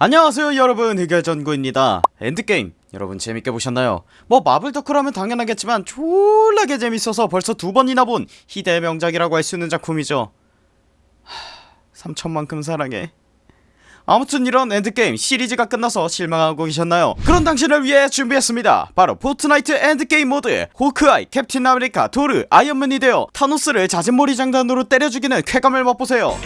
안녕하세요 여러분. 흑열전구입니다. 엔드게임. 여러분 재밌게 보셨나요? 뭐 마블 덕후라면 당연하겠지만 졸라게 재밌어서 벌써 두 번이나 본 희대의 명작이라고 할 수 있는 작품이죠. 하... 3천만큼 사랑해. 아무튼 이런 엔드게임 시리즈가 끝나서 실망하고 계셨나요? 그런 당신을 위해 준비했습니다. 바로 포트나이트 엔드게임 모드 호크아이, 캡틴 아메리카, 토르, 아이언맨이 되어 타노스를 자진모리 장단으로 때려 죽이는 쾌감을 맛보세요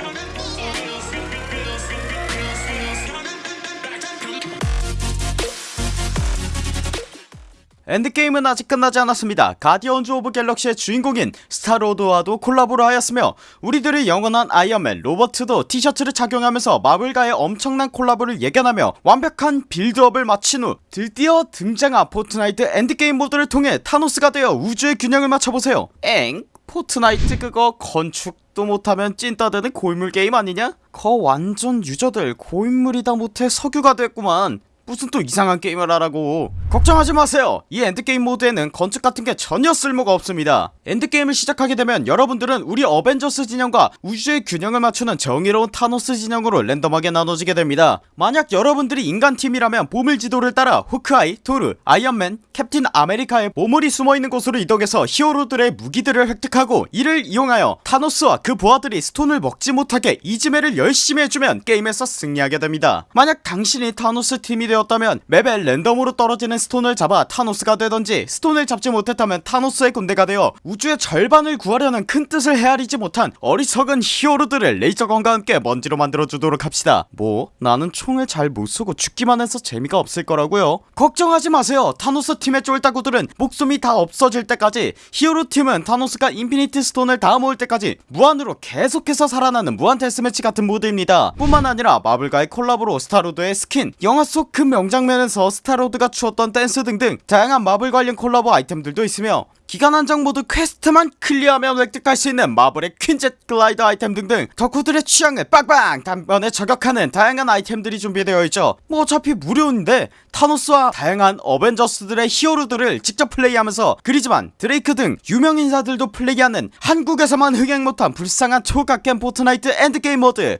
엔드게임은 아직 끝나지 않았습니다 가디언즈 오브 갤럭시의 주인공인 스타로드와도 콜라보를 하였으며 우리들의 영원한 아이언맨 로버트도 티셔츠를 착용하면서 마블과의 엄청난 콜라보를 예견하며 완벽한 build-up을 마친 후 드디어 등장한 포트나이트 엔드게임 모드를 통해 타노스가 되어 우주의 균형을 맞춰보세요 엥? 포트나이트 그거 건축도 못하면 찐따되는 고인물 게임 아니냐? 거 완전 유저들 고인물이다 못해 석유가 됐구만 무슨 또 이상한 게임을 하라고. 걱정하지 마세요. 이 엔드게임 모드에는 건축 같은 게 전혀 쓸모가 없습니다. 엔드게임을 시작하게 되면 여러분들은 우리 어벤져스 진영과 우주의 균형을 맞추는 정의로운 타노스 진영으로 랜덤하게 나눠지게 됩니다. 만약 여러분들이 인간팀이라면 보물지도를 따라 호크아이, 토르, 아이언맨, 캡틴 아메리카의 보물이 숨어있는 곳으로 이동해서 히어로들의 무기들을 획득하고 이를 이용하여 타노스와 그 부하들이 stone을 먹지 못하게 이지매를 열심히 해주면 게임에서 승리하게 됩니다. 만약 당신이 타노스 팀이 되었다면 map에 랜덤으로 떨어지는 stone을 잡아 타노스가 되던지 stone을 잡지 못했다면 타노스의 군대가 되어 우주의 절반을 구하려는 큰 뜻을 헤아리지 못한 어리석은 히어로들을 laser gun과 함께 먼지로 만들어주도록 합시다. 뭐 나는 총을 잘 못쏘고 죽기만 해서 재미가 없을 거라고요. 걱정하지 마세요. 타노스 팀의 쫄따구들은 목숨이 다 없어질 때까지 히어로 팀은 타노스가 infinity stone을 다 모을 때까지 무한으로 계속해서 살아나는 무한 데스매치 같은 모드입니다. 뿐만 아니라 마블과의 콜라보로 스타로드의 스킨 영화 속 그 명장면에서 스타로드가 추었던 댄스 등등 다양한 마블 관련 콜라보 아이템들도 있으며 기간 한정 모드 quest만 clear하면 획득할 수 있는 마블의 퀸젯 글라이더 아이템 등등 덕후들의 취향을 빵빵 단번에 저격하는 다양한 아이템들이 준비되어 있죠. 뭐 어차피 무료인데 타노스와 다양한 어벤져스들의 히어로들을 직접 플레이하면서 그리즈만 드레이크 등 유명 인사들도 플레이하는 한국에서만 흥행 못한 불쌍한 초갓겜 포트나이트 엔드게임 모드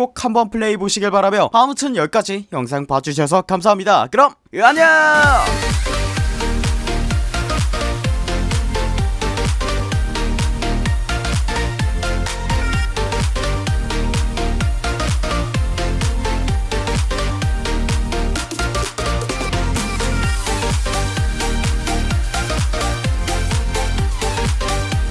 꼭 한번 플레이 보시길 바라며 아무튼 여기까지 영상 봐주셔서 감사합니다. 그럼 안녕